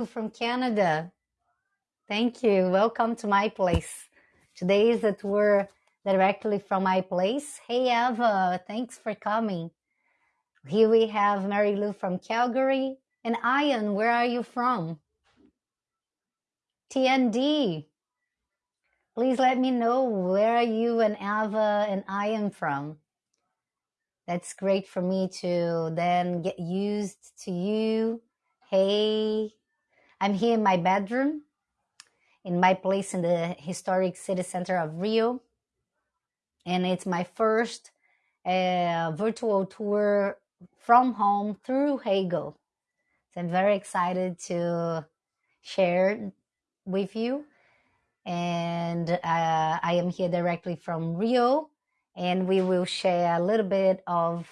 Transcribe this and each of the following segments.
from Canada. Thank you. Welcome to my place. Today is a tour directly from my place. Hey, Eva, thanks for coming. Here we have Mary Lou from Calgary. And Ian, where are you from? TND. Please let me know where are you and Ava and Ian from. That's great for me to then get used to you. Hey, I'm here in my bedroom, in my place in the historic city center of Rio. And it's my first uh, virtual tour from home through Heygo. So I'm very excited to share with you. And uh, I am here directly from Rio, and we will share a little bit of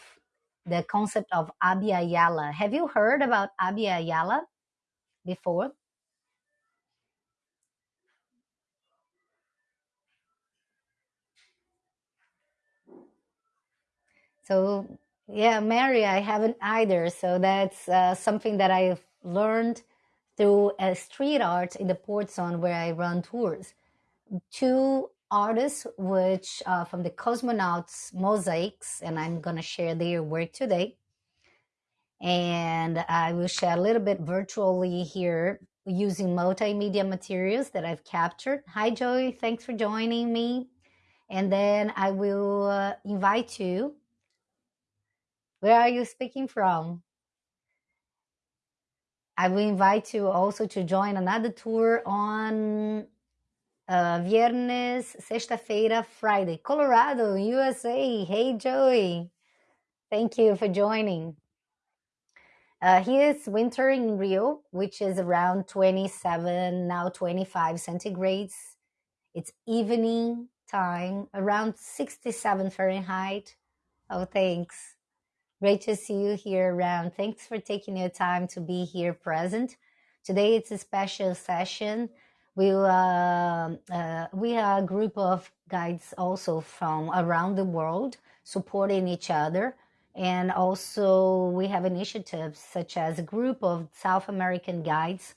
the concept of Abya Yala. Have you heard about Abya Yala before? So, yeah, Mary, I haven't either. So that's uh, something that I've learned through a street art in the port zone where I run tours. Two artists, which uh, from the Cosmonauts Mosaics, and I'm going to share their work today. And I will share a little bit virtually here using multimedia materials that I've captured. Hi, Joey. Thanks for joining me. And then I will uh, invite you. Where are you speaking from? I will invite you also to join another tour on uh, Viernes, Sexta-feira, Friday, Colorado, USA. Hey, Joey. Thank you for joining. Uh, is winter in Rio, which is around 27, now 25 centigrades. It's evening time, around 67 Fahrenheit. Oh, thanks. Great to see you here around. Thanks for taking your time to be here present. Today it's a special session. We, uh, uh, we are a group of guides also from around the world supporting each other. And also we have initiatives such as a group of South American guides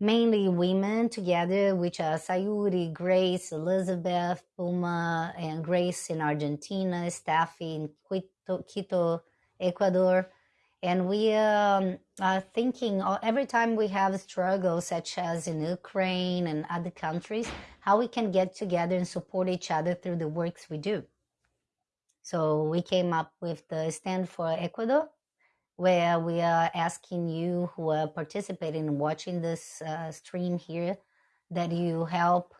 mainly women together, which are Sayuri, Grace, Elizabeth, Puma, and Grace in Argentina, Steffi in Quito, Quito Ecuador. And we um, are thinking every time we have struggles, such as in Ukraine and other countries, how we can get together and support each other through the works we do. So we came up with the Stand for Ecuador, where we are asking you who are participating and watching this uh, stream here that you help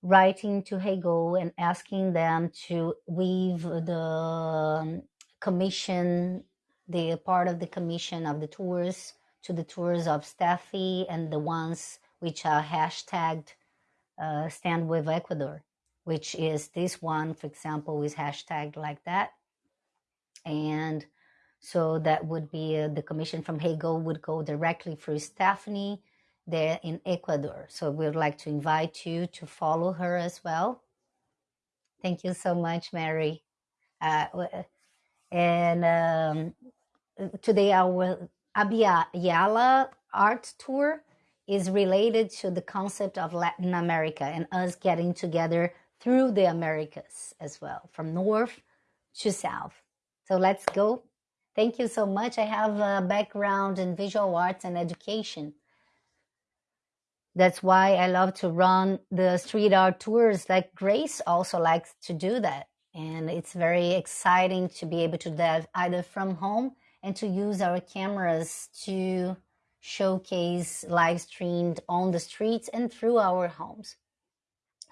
writing to Heygo and asking them to weave the um, commission, the part of the commission of the tours to the tours of Steffi and the ones which are hashtagged uh, Stand with Ecuador, which is this one, for example, is hashtagged like that. And so that would be uh, the commission from Heygo would go directly through Stephanie there in Ecuador. So we would like to invite you to follow her as well. Thank you so much, Mary. Uh, and um, today our Abya Yala art tour is related to the concept of Latin America and us getting together through the Americas as well, from north to south. So let's go Thank you so much. I have a background in visual arts and education. That's why I love to run the street art tours. Like Grace also likes to do that. And it's very exciting to be able to do that either from home and to use our cameras to showcase live streamed on the streets and through our homes.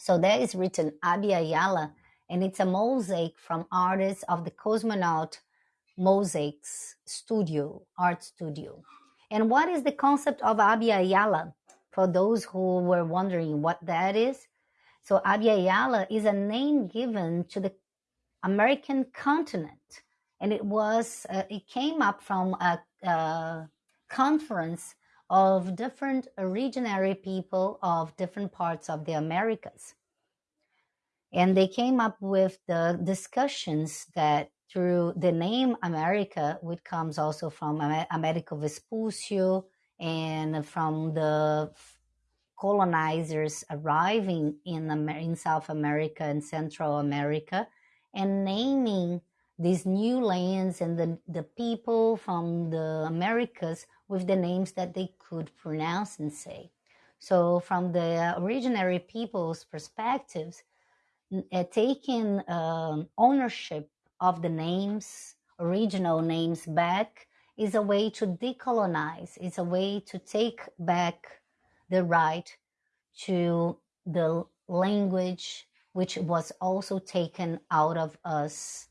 So there is written Abya Yala, and it's a mosaic from artists of the cosmonaut Mosaics Studio, Art Studio. And what is the concept of Abya Yala? For those who were wondering what that is. So Abya Yala is a name given to the American continent. And it was, uh, it came up from a, a conference of different originary people of different parts of the Americas. And they came up with the discussions that through the name America, which comes also from Americo Vespuccio and from the colonizers arriving in, in South America and Central America and naming these new lands and the, the people from the Americas with the names that they could pronounce and say. So from the originary people's perspectives, uh, taking um, ownership of the names, original names back is a way to decolonize. It's a way to take back the right to the language which was also taken out of us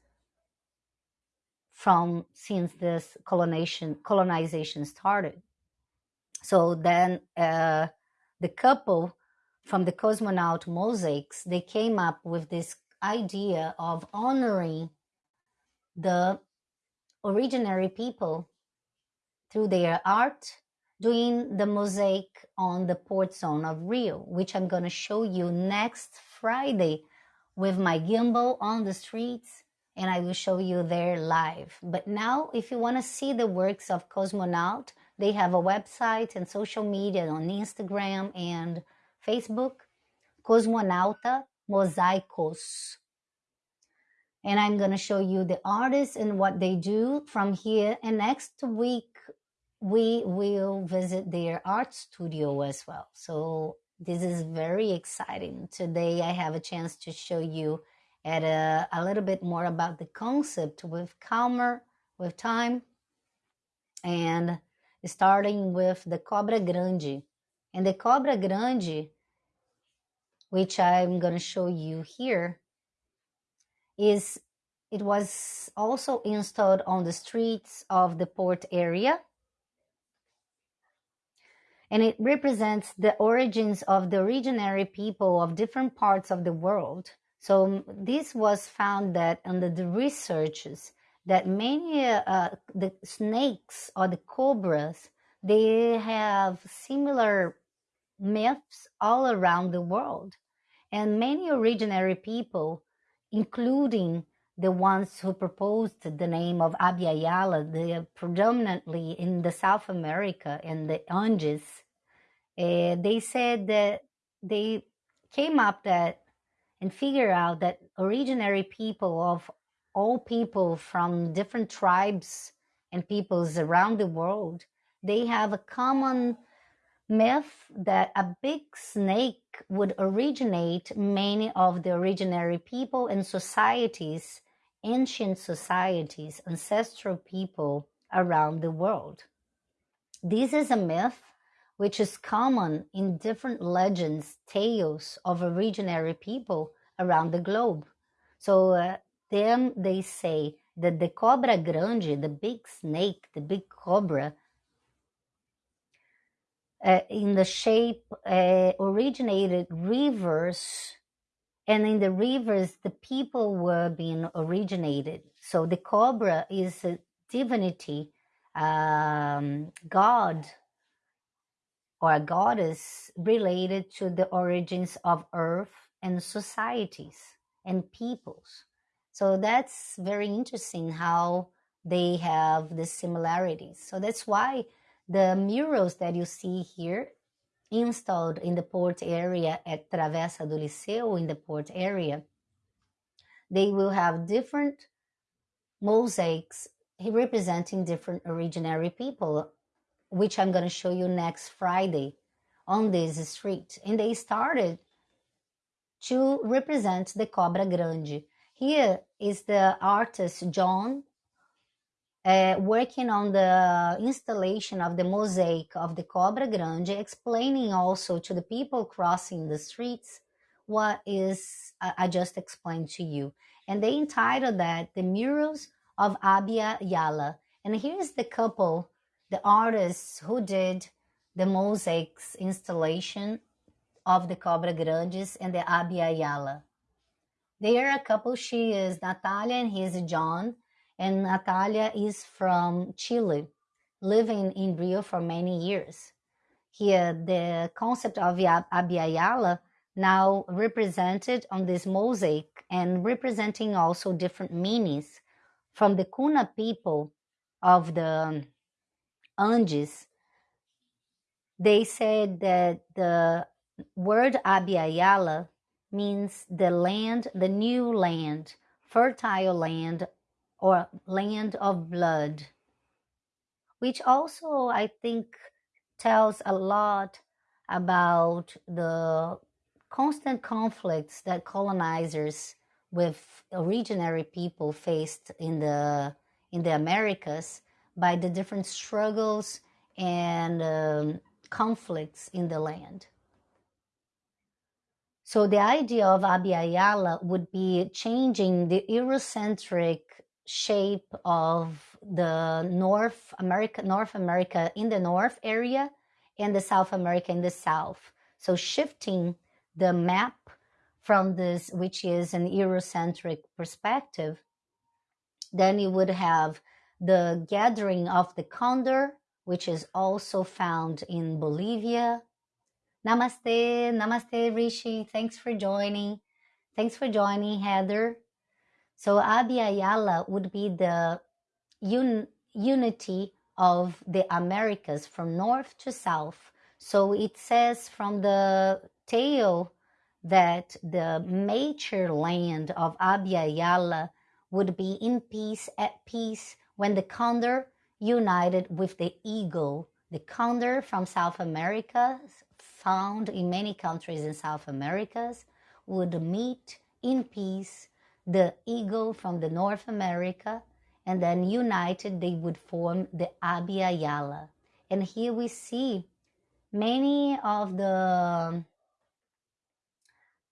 from since this colonization colonization started. So then uh, the couple from the cosmonaut mosaics they came up with this idea of honoring the originary people through their art doing the mosaic on the port zone of Rio, which I'm going to show you next Friday with my gimbal on the streets and I will show you there live. But now, if you want to see the works of Cosmonaut, they have a website and social media on Instagram and Facebook, Cosmonauta Mosaicos. And I'm going to show you the artists and what they do from here. And next week, we will visit their art studio as well. So this is very exciting. Today, I have a chance to show you at a, a little bit more about the concept with calmer, with time, and starting with the Cobra Grande. And the Cobra Grande, which I'm going to show you here, is it was also installed on the streets of the port area and it represents the origins of the originary people of different parts of the world so this was found that under the researches that many uh, the snakes or the cobras they have similar myths all around the world, and many originary people, including the ones who proposed the name of Abya Yala, the predominantly in the South America and the Andes, uh, they said that they came up that and figure out that originary people of all people from different tribes and peoples around the world, they have a common myth that a big snake would originate many of the originary people and societies, ancient societies, ancestral people around the world. This is a myth which is common in different legends, tales of originary people around the globe. So uh, then they say that the cobra grande, the big snake, the big cobra, uh, in the shape uh, originated rivers and in the rivers the people were being originated so the cobra is a divinity um, god or a goddess related to the origins of earth and societies and peoples. So that's very interesting how they have the similarities. So that's why the murals that you see here installed in the port area at Travessa do Liceu in the port area, they will have different mosaics representing different originary people which I'm going to show you next Friday on this street. And they started to represent the Cobra Grande. Here is the artist John uh, working on the installation of the mosaic of the Cobra Grande, explaining also to the people crossing the streets what is uh, I just explained to you. And they entitled that The Murals of Abya Yala. And here's the couple the artists who did the mosaics installation of the Cobra Grandes and the Abya Yala. They are a couple. She is Natalia and he is John. And Natalia is from Chile, living in Rio for many years. Here, uh, the concept of Abya Yala now represented on this mosaic and representing also different meanings from the Kuna people of the um, Andes, they said that the word Abya Yala means the land, the new land, fertile land, or land of blood, which also I think tells a lot about the constant conflicts that colonizers with originary people faced in the in the Americas by the different struggles and um, conflicts in the land. So the idea of Abya would be changing the Eurocentric shape of the North America, North America in the North area and the South America in the South. So shifting the map from this, which is an Eurocentric perspective, then you would have the gathering of the condor, which is also found in Bolivia. Namaste, namaste, Rishi. Thanks for joining. Thanks for joining, Heather. So Abya would be the un unity of the Americas from north to south. So it says from the tale that the major land of Abya would be in peace, at peace, when the condor united with the eagle. The condor from South America, found in many countries in South Americas, would meet in peace the eagle from the North America, and then united they would form the Abya And here we see many of the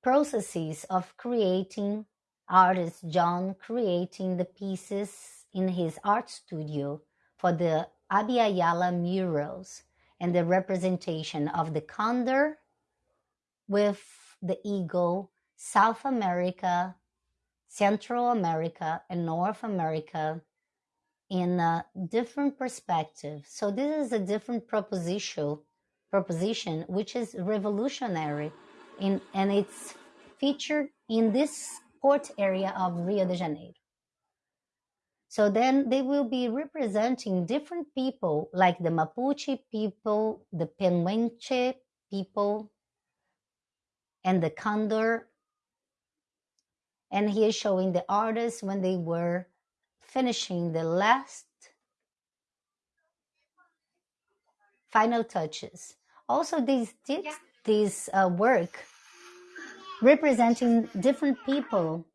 processes of creating artist John creating the pieces in his art studio for the Abya murals and the representation of the condor with the eagle, South America, Central America, and North America in a different perspective. So this is a different proposition, proposition which is revolutionary in, and it's featured in this port area of Rio de Janeiro. So then they will be representing different people like the Mapuche people, the Pehuenche people, and the Condor. And he is showing the artists when they were finishing the last final touches. Also, these did yeah. this uh, work representing different people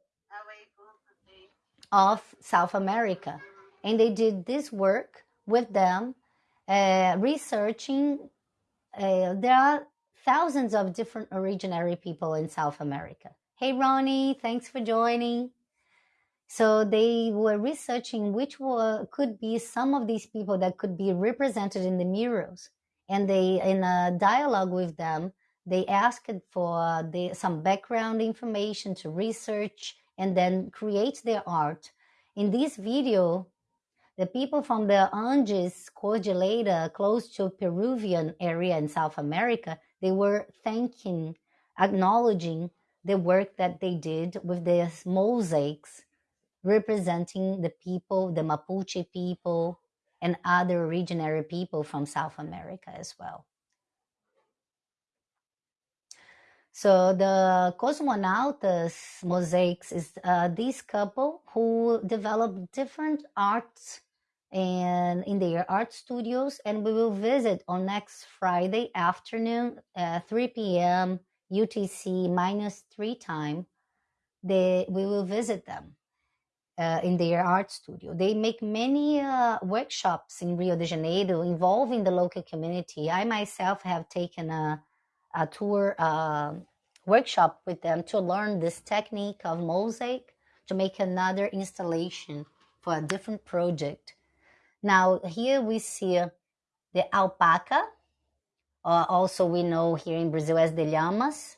of South America. And they did this work with them, uh, researching. Uh, there are thousands of different originary people in South America. Hey, Ronnie, thanks for joining. So they were researching which were, could be some of these people that could be represented in the murals. And they, in a dialogue with them, they asked for the, some background information to research and then create their art. In this video, the people from the Andes Cordillera, close to Peruvian area in South America, they were thanking, acknowledging the work that they did with these mosaics representing the people, the Mapuche people, and other originary people from South America as well. So the Cosmonautas mosaics is uh, this couple who developed different arts and in their art studios, and we will visit on next Friday afternoon, uh, 3 p.m. UTC minus three time. They we will visit them uh, in their art studio. They make many uh, workshops in Rio de Janeiro involving the local community. I myself have taken a a tour uh, workshop with them to learn this technique of mosaic to make another installation for a different project. Now here we see the alpaca, uh, also we know here in Brazil as the llamas.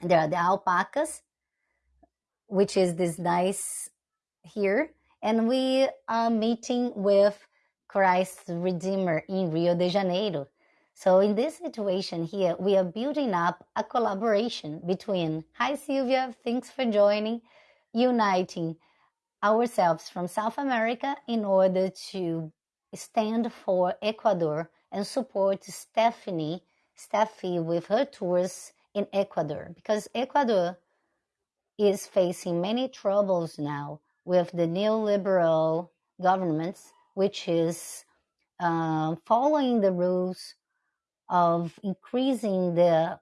There are the alpacas, which is this nice here. And we are meeting with Christ Redeemer in Rio de Janeiro. So in this situation here, we are building up a collaboration between, hi Sylvia, thanks for joining, uniting ourselves from South America in order to stand for Ecuador and support Stephanie, Steffi with her tours in Ecuador. Because Ecuador is facing many troubles now with the neoliberal governments, which is uh, following the rules of increasing the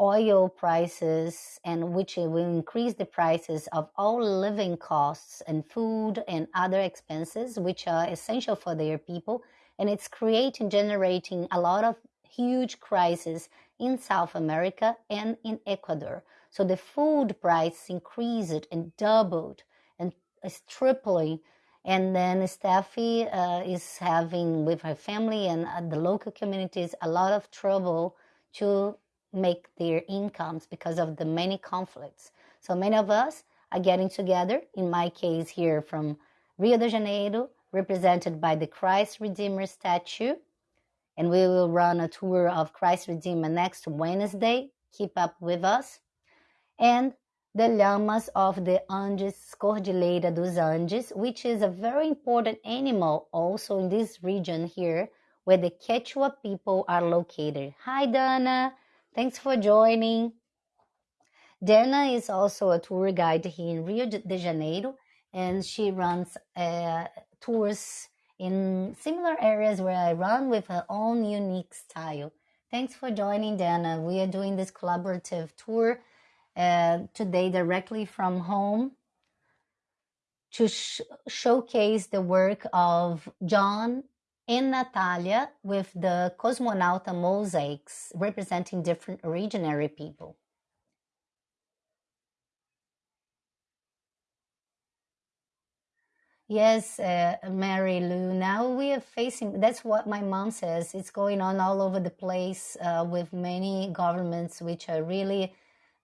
oil prices and which will increase the prices of all living costs and food and other expenses which are essential for their people. And it's creating generating a lot of huge crises in south america and in ecuador. So the food price increased and doubled and is tripling and then Steffi uh, is having with her family and uh, the local communities a lot of trouble to make their incomes because of the many conflicts. So many of us are getting together, in my case here from Rio de Janeiro, represented by the Christ Redeemer statue. And we will run a tour of Christ Redeemer next Wednesday. Keep up with us. And the llamas of the Andes, Cordillera dos Andes, which is a very important animal also in this region here where the Quechua people are located. Hi, Dana. Thanks for joining. Dana is also a tour guide here in Rio de Janeiro, and she runs uh, tours in similar areas where I run with her own unique style. Thanks for joining, Dana. We are doing this collaborative tour uh, today directly from home to sh showcase the work of John and Natalia with the Cosmonauta mosaics representing different originary people. Yes, uh, Mary Lou. Now we are facing, that's what my mom says. It's going on all over the place uh, with many governments which are really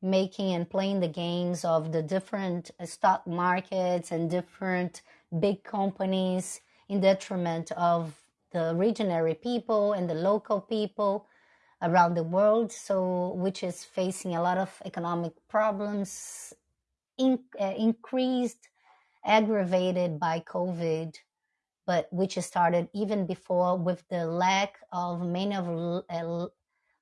making and playing the games of the different uh, stock markets and different big companies in detriment of the regional people and the local people around the world, so which is facing a lot of economic problems, in, uh, increased, aggravated by COVID, but which started even before with the lack of many of uh,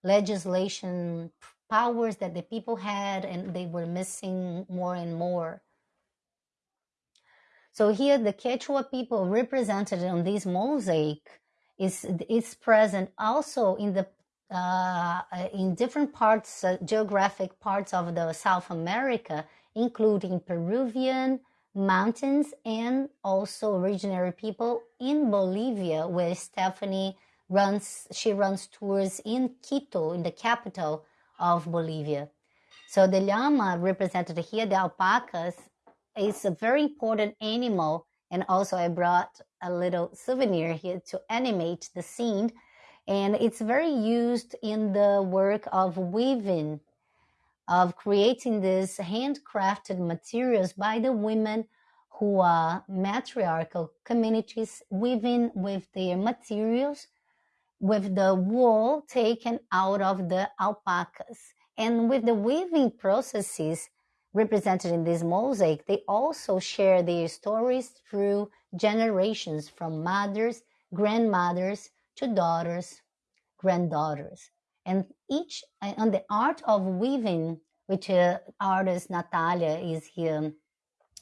legislation powers that the people had, and they were missing more and more. So here, the Quechua people represented on this mosaic is is present also in the uh, in different parts, uh, geographic parts of the South America, including Peruvian mountains and also originary people in Bolivia, where Stephanie runs. She runs tours in Quito, in the capital of Bolivia. So the llama represented here, the alpacas, is a very important animal and also I brought a little souvenir here to animate the scene. And it's very used in the work of weaving, of creating these handcrafted materials by the women who are matriarchal communities weaving with their materials with the wool taken out of the alpacas. And with the weaving processes, represented in this mosaic, they also share their stories through generations from mothers, grandmothers to daughters, granddaughters. And each, on the art of weaving, which uh, artist Natalia is here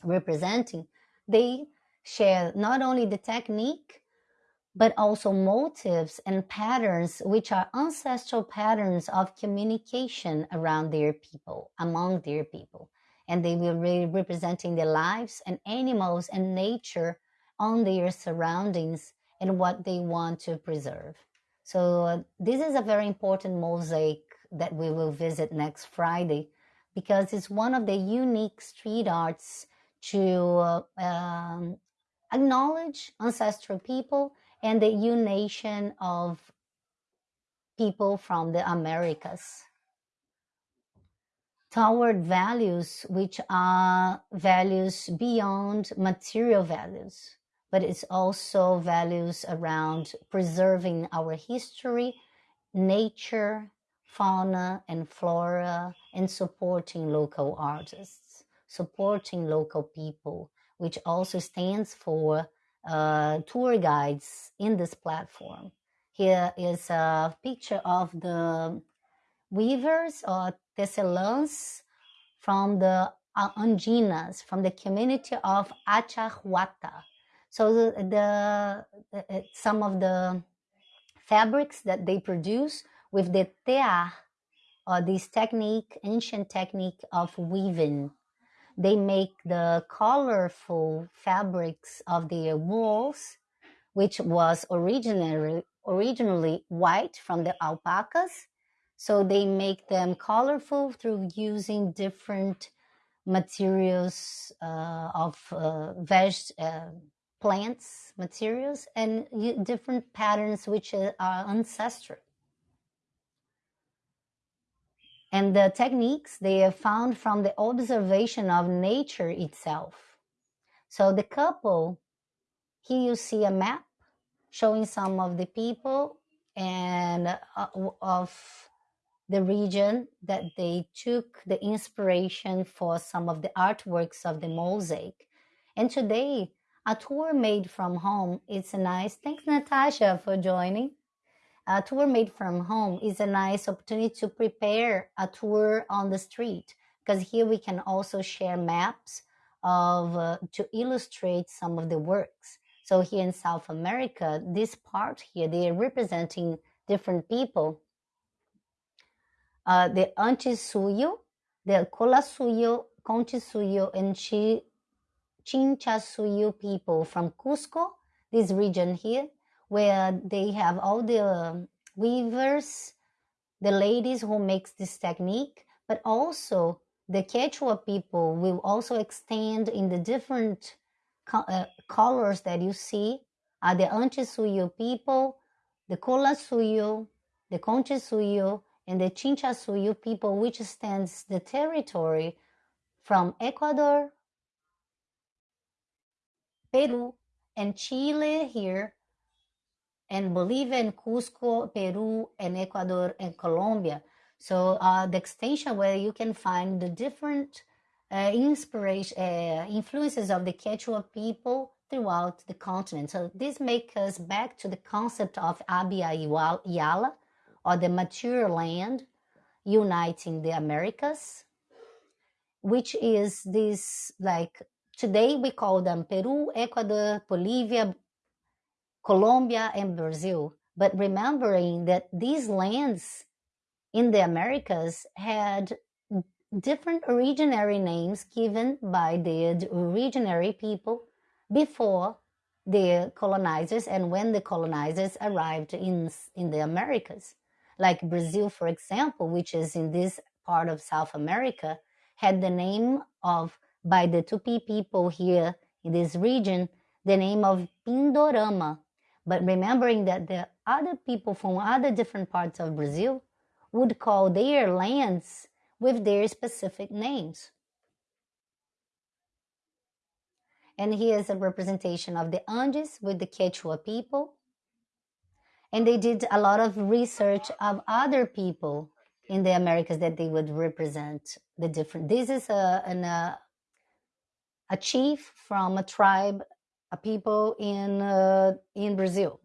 representing, they share not only the technique, but also motives and patterns, which are ancestral patterns of communication around their people, among their people and they will be representing their lives and animals and nature on their surroundings and what they want to preserve. So uh, this is a very important mosaic that we will visit next Friday because it's one of the unique street arts to uh, um, acknowledge ancestral people and the unation of people from the Americas. Toward values which are values beyond material values, but it's also values around preserving our history, nature, fauna and flora, and supporting local artists, supporting local people, which also stands for uh, tour guides in this platform. Here is a picture of the weavers or tecelãs from the uh, Andinas, from the community of Achahuata. So the, the, the, some of the fabrics that they produce with the tear, or this technique, ancient technique of weaving. They make the colorful fabrics of their walls, which was originally originally white from the alpacas. So they make them colorful through using different materials uh, of uh, veg, uh, plants materials and different patterns which are ancestral. And the techniques they are found from the observation of nature itself. So the couple, here you see a map showing some of the people and uh, of the region that they took the inspiration for some of the artworks of the mosaic. And today, a tour made from home a nice, thanks Natasha for joining. A tour made from home is a nice opportunity to prepare a tour on the street because here we can also share maps of uh, to illustrate some of the works. So here in South America, this part here, they are representing different people. Uh, the Antisuyo, the Colasuyo, Contisuyo, and Chi, Chinchasuyo people from Cusco, this region here, where they have all the weavers, the ladies who makes this technique, but also the Quechua people will also extend in the different uh, colors that you see. Are the Antisuyo people, the Colasuyo, the Conchisuyo, and the Chinchasuyo people, which stands the territory from Ecuador, Peru, and Chile here, and Bolivia and Cusco, Peru, and Ecuador and Colombia. So uh, the extension where you can find the different uh, inspiration, uh, influences of the Quechua people throughout the continent. So this makes us back to the concept of Abya Yala, or the mature land uniting the Americas, which is this like today we call them Peru, Ecuador, Bolivia, Colombia, and Brazil. But remembering that these lands in the Americas had different originary names given by the originary people before the colonizers and when the colonizers arrived in, in the Americas. Like Brazil, for example, which is in this part of South America, had the name of, by the Tupi people here in this region, the name of Pindorama. But remembering that the other people from other different parts of Brazil would call their lands with their specific names. And here's a representation of the Andes with the Quechua people. And they did a lot of research of other people in the Americas that they would represent the different. This is a, an, a, a chief from a tribe, people in, uh, in Brazil,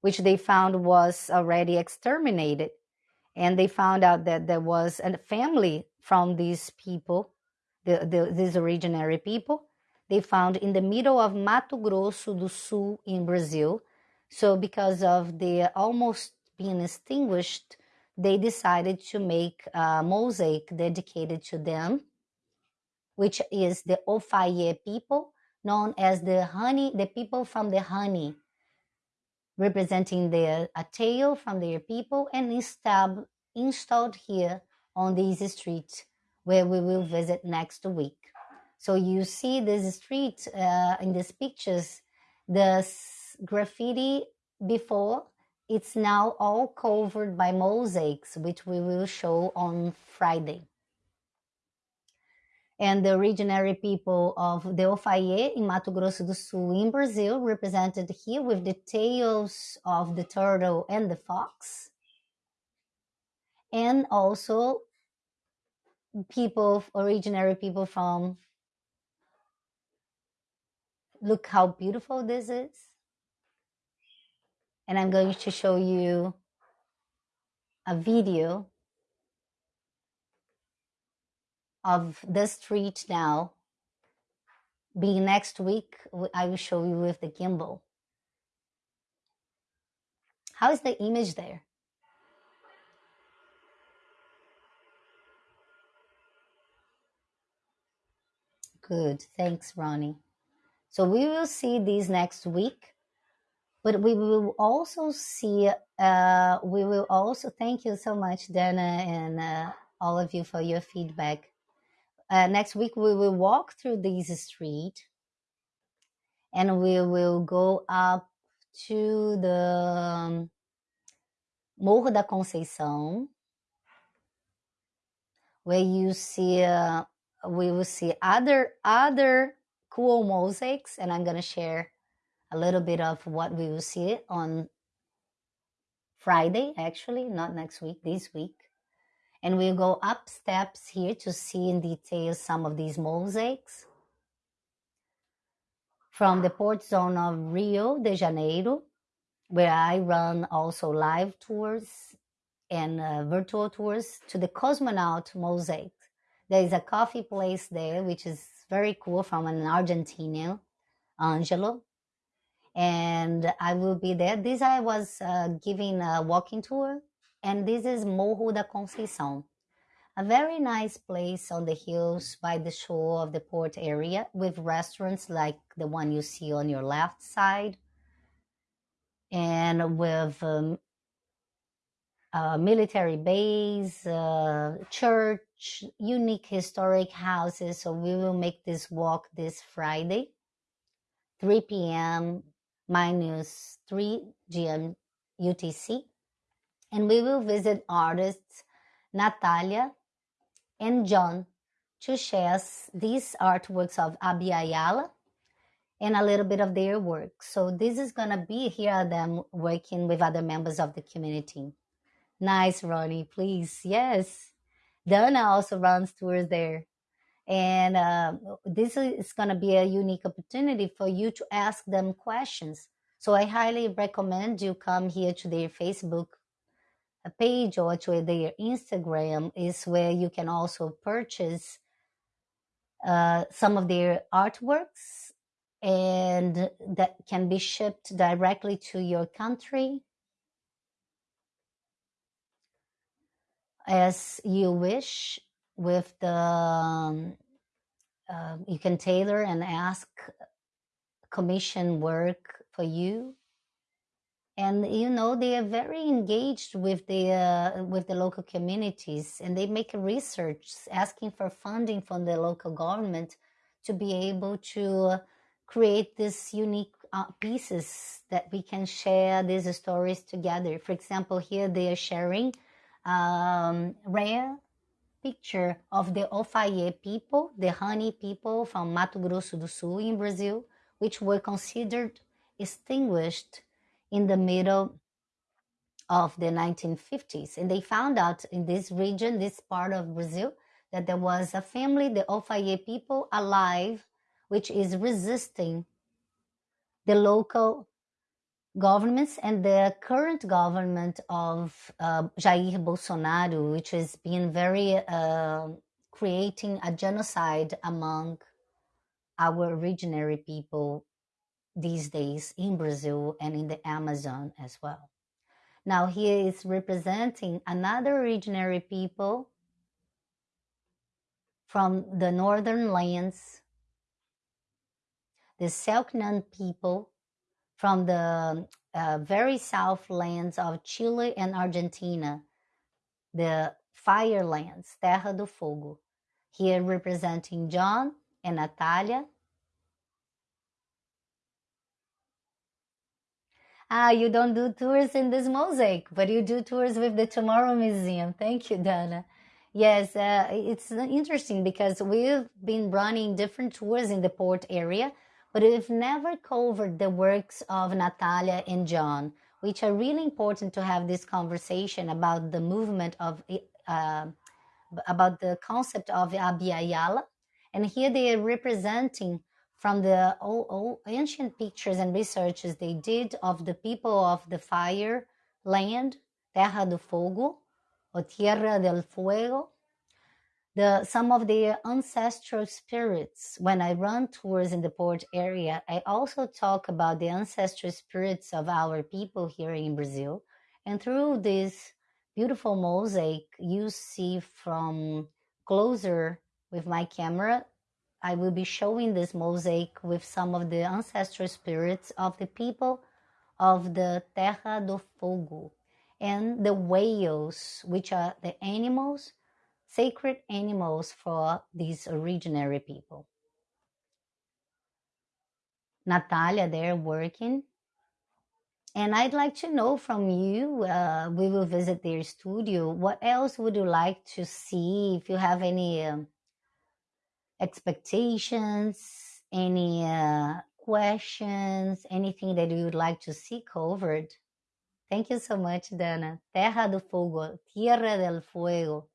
which they found was already exterminated and they found out that there was a family from these people, the, the, these originary people. They found in the middle of Mato Grosso do Sul in Brazil. So because of the almost being extinguished, they decided to make a mosaic dedicated to them, which is the Ofaye people, known as the honey, the people from the honey representing their a tale from their people and instab, installed here on this street where we will visit next week. So you see this street uh, in these pictures, the graffiti before, it's now all covered by mosaics, which we will show on Friday and the originary people of the Ofaye in Mato Grosso do Sul in Brazil, represented here with the tails of the turtle and the fox. And also people, originary people from, look how beautiful this is. and I'm going to show you a video of the street now. Being next week, I will show you with the gimbal. How is the image there? Good, thanks, Ronnie. So we will see these next week, but we will also see, uh, we will also, thank you so much, Dana, and uh, all of you for your feedback. Uh, next week, we will walk through this street and we will go up to the um, Morro da Conceição, where you see uh, we will see other other cool mosaics and i'm going to share a little bit of what we will see on friday actually not next week this week and we'll go up steps here to see in detail some of these mosaics from the port zone of rio de janeiro where i run also live tours and uh, virtual tours to the cosmonaut mosaic there is a coffee place there, which is very cool from an Argentinian, Angelo. And I will be there. This I was uh, giving a walking tour, and this is Morro da Conceição, a very nice place on the hills by the shore of the port area with restaurants like the one you see on your left side and with um, a military base, church, unique historic houses. So we will make this walk this Friday, 3 p.m. minus 3 GM UTC. And we will visit artists Natalia and John to share these artworks of Abya Yala and a little bit of their work. So this is to be here them working with other members of the community. Nice, Ronnie, please. Yes. Dana also runs tours there. And uh, this is to be a unique opportunity for you to ask them questions. So I highly recommend you come here to their Facebook page or to their Instagram is where you can also purchase uh, some of their artworks and that can be shipped directly to your country. As you wish with the um, uh, you can tailor and ask commission work for you and you know they are very engaged with the uh, with the local communities and they make research asking for funding from the local government to be able to create this unique uh, pieces that we can share these stories together. For example here they are sharing um, rare picture of the Ofaye people, the honey people from Mato Grosso do Sul in Brazil, which were considered extinguished in the middle of the 1950s. And they found out in this region, this part of Brazil, that there was a family, the Ofaye people, alive, which is resisting the local governments and the current government of uh, Jair Bolsonaro, which has been very uh, creating a genocide among our originary people these days in Brazil and in the Amazon as well. Now he is representing another originary people from the northern lands, the Selknam people from the uh, very south lands of Chile and Argentina, the fire lands, Terra do Fogo. Here representing John and Natalia. Ah, you don't do tours in this mosaic, but you do tours with the Tomorrow Museum. Thank you, Dana. Yes, uh, it's interesting because we've been running different tours in the port area but we've never covered the works of Natalia and John, which are really important to have this conversation about the movement of, uh, about the concept of Abya Yala. And here they are representing from the old, old ancient pictures and researches they did of the people of the fire land, Terra do Fogo, or Tierra del Fuego, the some of the ancestral spirits when i run tours in the port area i also talk about the ancestral spirits of our people here in brazil. And through this beautiful mosaic you see from closer with my camera i will be showing this mosaic with some of the ancestral spirits of the people of the terra do fogo and the whales which are the animals sacred animals for these originary people. Natalia, they're working. And I'd like to know from you, uh, we will visit their studio. What else would you like to see? If you have any um, expectations, any uh, questions, anything that you would like to see covered. Thank you so much, Dana. Terra do Fogo, Tierra del Fuego.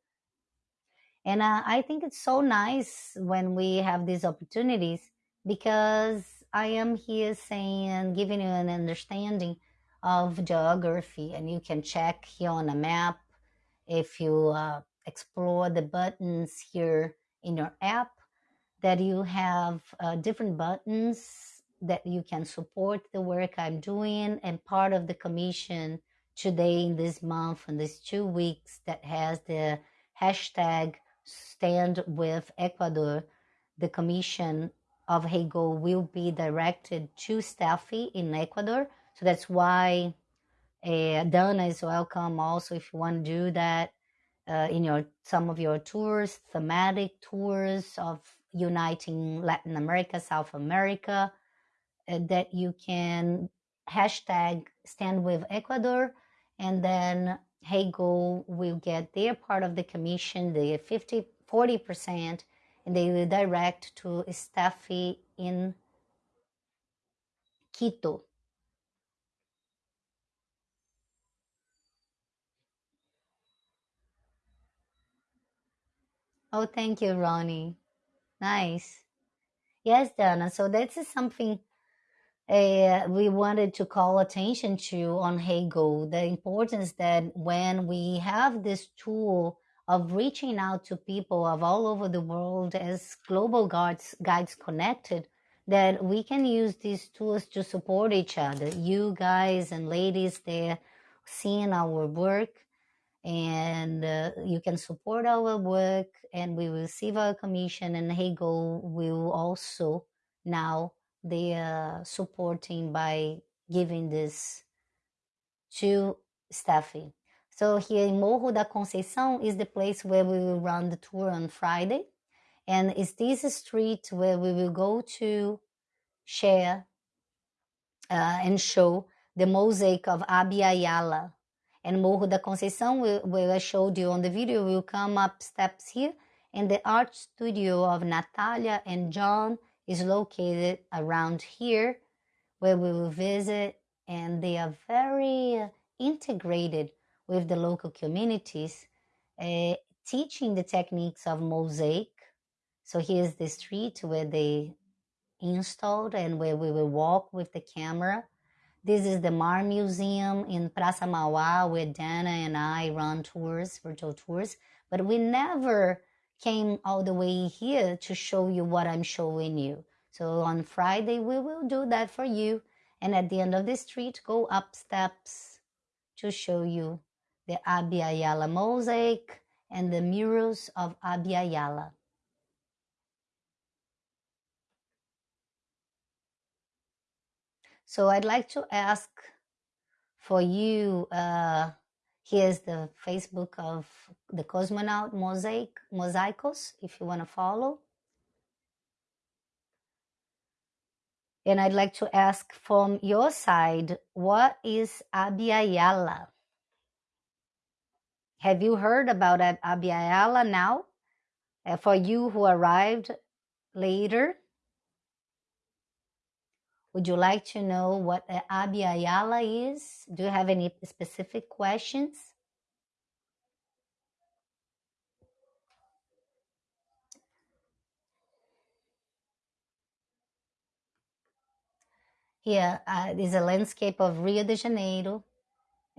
And uh, I think it's so nice when we have these opportunities because I am here saying, giving you an understanding of geography, and you can check here on a map if you uh, explore the buttons here in your app that you have uh, different buttons that you can support the work I'm doing and part of the commission today in this month and these two weeks that has the hashtag stand with Ecuador, the commission of Heygo will be directed to Steffi in Ecuador. So that's why uh, Dana is welcome also if you want to do that uh, in your some of your tours, thematic tours of uniting Latin America, South America, uh, that you can hashtag stand with Ecuador and then Heygo will get their part of the commission, the 50, 40%, and they will direct to Steffi in Quito. Oh, thank you, Ronnie. Nice. Yes, Dana. So this is something uh, we wanted to call attention to on Heygo, the importance that when we have this tool of reaching out to people of all over the world as global guides, guides connected, that we can use these tools to support each other. You guys and ladies there seeing our work and uh, you can support our work and we will receive our commission and Heygo will also now they are supporting by giving this to Steffi. So here in Morro da Conceição is the place where we will run the tour on Friday. And it's this street where we will go to share uh, and show the mosaic of Abya And Morro da Conceição, where I showed you on the video, will come up steps here. And the art studio of Natalia and John is located around here where we will visit. And they are very uh, integrated with the local communities uh, teaching the techniques of mosaic. So here's the street where they installed and where we will walk with the camera this is the Mar Museum in Praça Mauá where Dana and I run tours, virtual tours, but we never came all the way here to show you what I'm showing you. So on Friday, we will do that for you. And at the end of the street, go up steps to show you the Abya mosaic and the murals of Abya So I'd like to ask for you, uh, Here's the Facebook of the Cosmonaut Mosaic, Mosaicos, if you want to follow. And I'd like to ask from your side, what is Abya Have you heard about Abya now? Uh, for you who arrived later, would you like to know what Abya is? Do you have any specific questions? Here uh, is a landscape of Rio de Janeiro.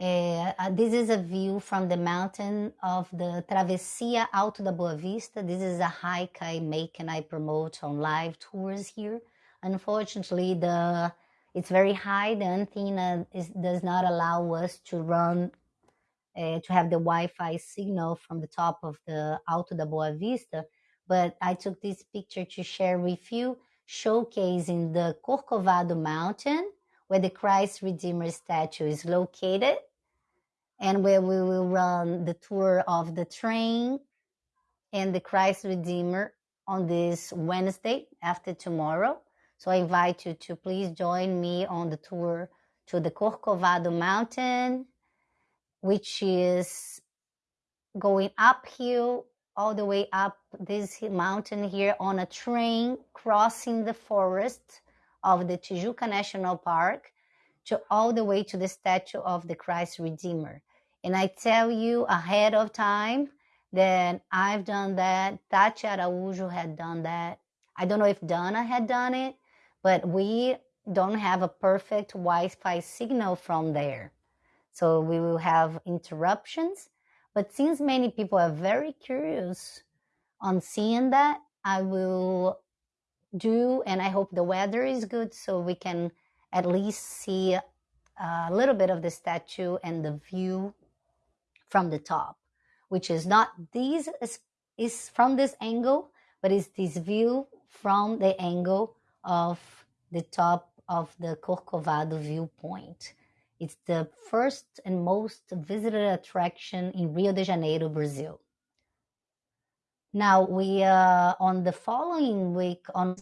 Uh, uh, this is a view from the mountain of the Travessia Alto da Boa Vista. This is a hike I make and I promote on live tours here. Unfortunately, the it's very high. The antenna is, does not allow us to run uh, to have the Wi-Fi signal from the top of the Alto da Boa Vista. But I took this picture to share with you, showcasing the Corcovado Mountain, where the Christ Redeemer statue is located, and where we will run the tour of the train and the Christ Redeemer on this Wednesday after tomorrow. So I invite you to please join me on the tour to the Corcovado Mountain which is going uphill all the way up this mountain here on a train crossing the forest of the Tijuca National Park to all the way to the statue of the Christ Redeemer. And I tell you ahead of time that I've done that. Tati Araújo had done that. I don't know if Donna had done it, but we don't have a perfect Wi-Fi signal from there. So we will have interruptions. But since many people are very curious on seeing that, I will do, and I hope the weather is good so we can at least see a little bit of the statue and the view from the top, which is not this is, from this angle, but is this view from the angle of the top of the Corcovado viewpoint. It's the first and most visited attraction in Rio de Janeiro, Brazil. Now we uh, on the following week on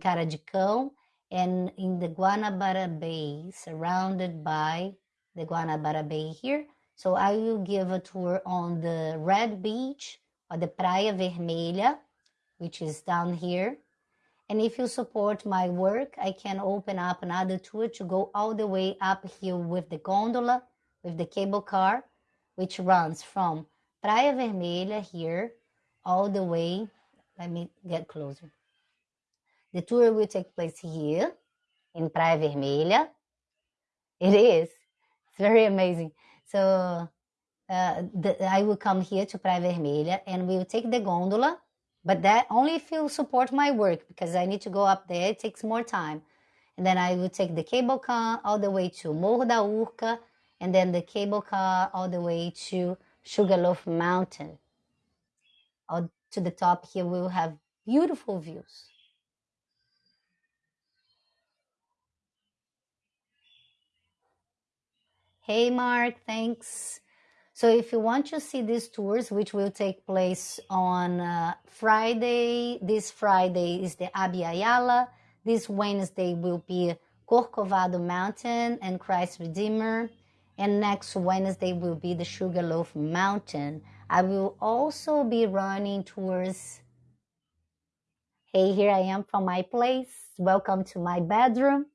Cara de Cão and in the Guanabara Bay, surrounded by the Guanabara Bay here. So I will give a tour on the Red Beach, or the Praia Vermelha, which is down here. And if you support my work, I can open up another tour to go all the way up here with the gondola, with the cable car, which runs from Praia Vermelha here all the way. Let me get closer. The tour will take place here in Praia Vermelha. It is. It's very amazing. So uh, the, I will come here to Praia Vermelha and we will take the gondola, but that only if you support my work because I need to go up there. It takes more time. And then I will take the cable car all the way to Morro da Urca and then the cable car all the way to Sugarloaf Mountain. All to the top here, we will have beautiful views. Hey, Mark, thanks. So if you want to see these tours, which will take place on uh, Friday, this Friday is the Abya Yala. This Wednesday will be Corcovado Mountain and Christ Redeemer. And next Wednesday will be the Sugarloaf Mountain. I will also be running tours. Hey, here I am from my place. Welcome to my bedroom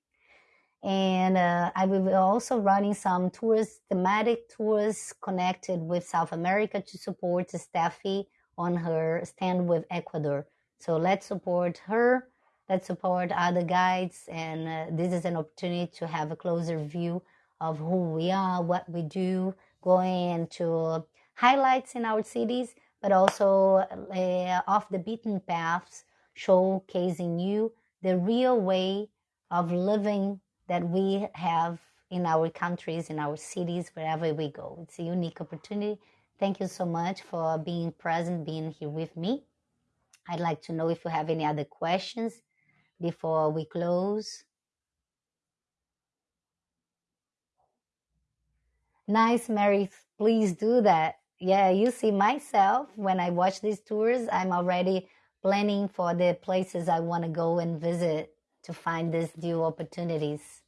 and uh, I will be also running some tours, thematic tours connected with South America to support Steffi on her stand with Ecuador. So let's support her, let's support other guides, and uh, this is an opportunity to have a closer view of who we are, what we do, going into highlights in our cities, but also uh, off the beaten paths, showcasing you the real way of living that we have in our countries, in our cities, wherever we go. It's a unique opportunity. Thank you so much for being present, being here with me. I'd like to know if you have any other questions before we close. Nice, Mary. Please do that. Yeah, you see myself when I watch these tours, I'm already planning for the places I want to go and visit to find these new opportunities.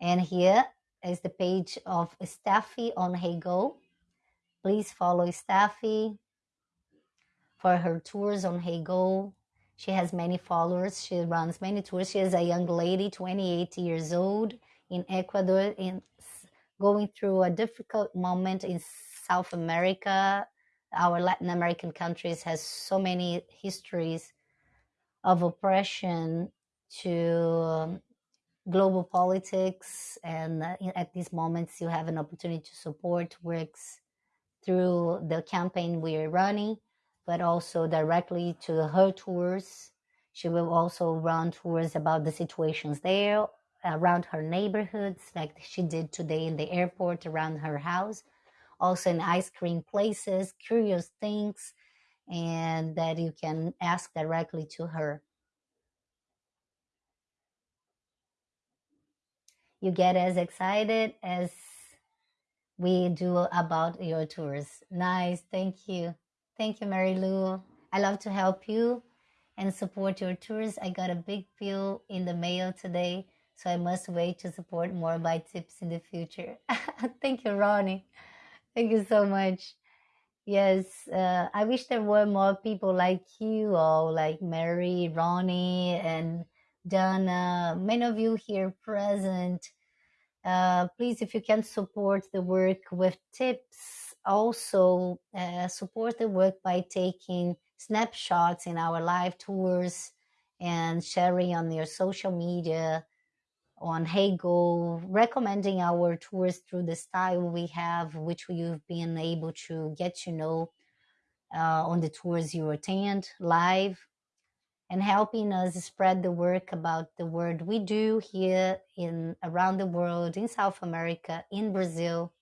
And here is the page of Steffi on HeyGo. Please follow Steffi for her tours on HeyGo. She has many followers. She runs many tours. She is a young lady, 28 years old, in Ecuador, in going through a difficult moment in South America, our Latin American countries has so many histories of oppression to um, global politics and at these moments you have an opportunity to support works through the campaign we're running but also directly to her tours. She will also run tours about the situations there around her neighborhoods like she did today in the airport around her house. Also in ice cream places curious things and that you can ask directly to her you get as excited as we do about your tours. Nice. Thank you. Thank you, Mary Lou. I love to help you and support your tours. I got a big bill in the mail today, so I must wait to support more by tips in the future. Thank you, Ronnie. Thank you so much. Yes, uh, I wish there were more people like you, all like Mary, Ronnie, and Donna, many of you here present. Uh, please, if you can support the work with tips, also uh, support the work by taking snapshots in our live tours and sharing on your social media on Heygo, recommending our tours through the style we have, which you've been able to get to know uh, on the tours you attend live and helping us spread the work about the work we do here in around the world in south america in brazil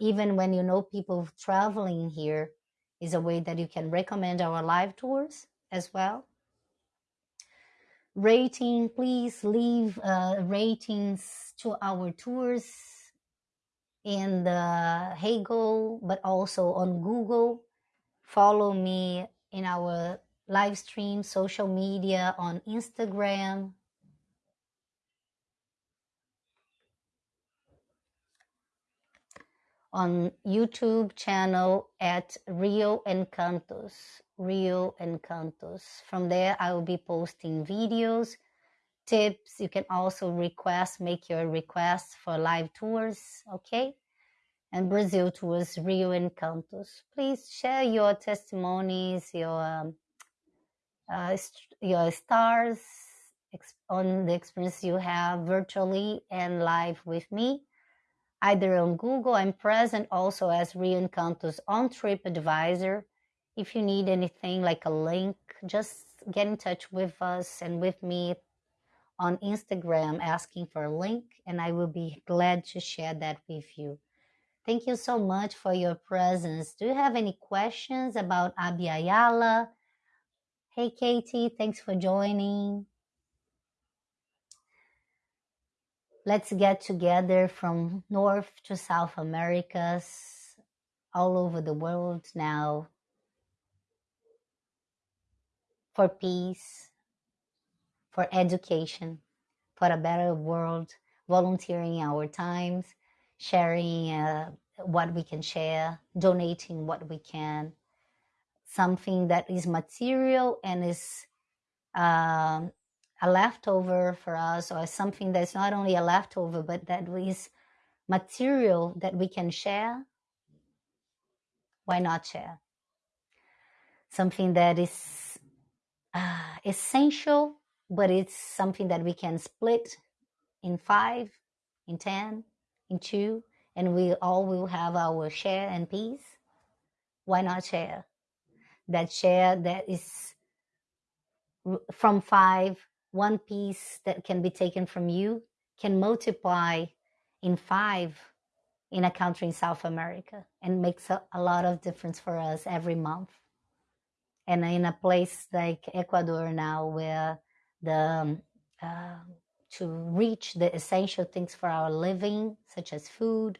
even when you know people traveling here is a way that you can recommend our live tours as well rating please leave uh, ratings to our tours in the Heygo, but also on Google. Follow me in our live stream, social media on Instagram. On YouTube channel at Rio Encantos, Rio Encantos. From there, I will be posting videos, tips. You can also request, make your requests for live tours, okay? And Brazil tours, Rio Encantos. Please share your testimonies, your um, uh, your stars on the experience you have virtually and live with me. Either on Google, I'm present also as Rio Encantos on TripAdvisor. If you need anything like a link, just get in touch with us and with me on Instagram asking for a link, and I will be glad to share that with you. Thank you so much for your presence. Do you have any questions about Abya Hey, Katie, thanks for joining. Let's get together from North to South Americas, all over the world now, for peace, for education, for a better world, volunteering our times, sharing uh, what we can share, donating what we can something that is material and is um, a leftover for us, or something that's not only a leftover, but that is material that we can share, why not share? Something that is uh, essential, but it's something that we can split in five, in ten, in two, and we all will have our share and peace. Why not share? That share that is from five, one piece that can be taken from you can multiply in five in a country in South America and makes a, a lot of difference for us every month. And in a place like Ecuador now, where the um, uh, to reach the essential things for our living, such as food,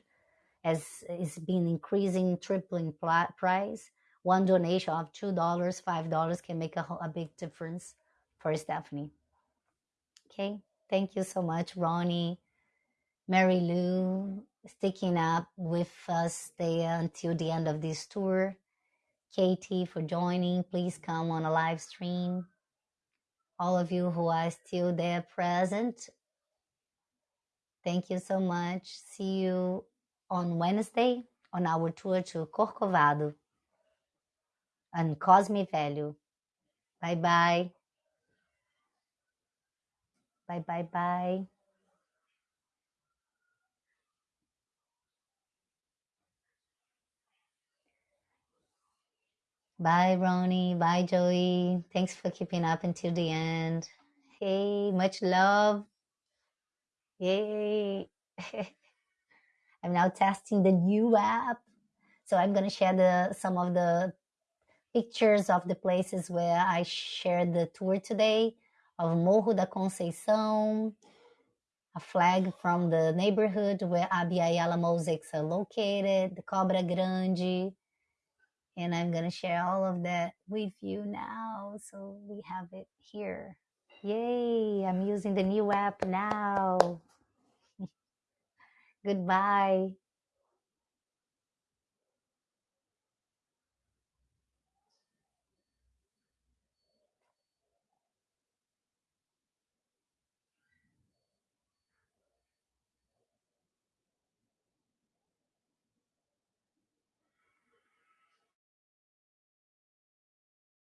as is been increasing, tripling price, one donation of $2, $5 can make a, a big difference for Stephanie. Okay, thank you so much, Ronnie, Mary Lou, sticking up with us there until the end of this tour. Katie for joining. Please come on a live stream. All of you who are still there present, thank you so much. See you on Wednesday on our tour to Corcovado and Cosme Velho. Bye bye. Bye bye bye. Bye, Ronnie. Bye, Joey. Thanks for keeping up until the end. Hey, much love. Yay. I'm now testing the new app. So I'm going to share the some of the pictures of the places where I shared the tour today of Morro da Conceição, a flag from the neighborhood where Abya mosaics are located, the Cobra Grande, and I'm going to share all of that with you now. So we have it here. Yay, I'm using the new app now. Goodbye.